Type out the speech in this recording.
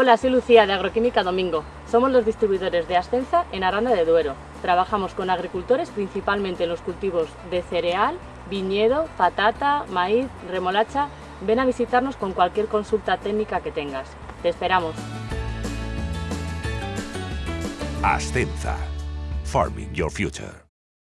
Hola, soy Lucía de Agroquímica Domingo. Somos los distribuidores de Ascenza en Aranda de Duero. Trabajamos con agricultores principalmente en los cultivos de cereal, viñedo, patata, maíz, remolacha. Ven a visitarnos con cualquier consulta técnica que tengas. Te esperamos. Ascenza. Farming Your Future.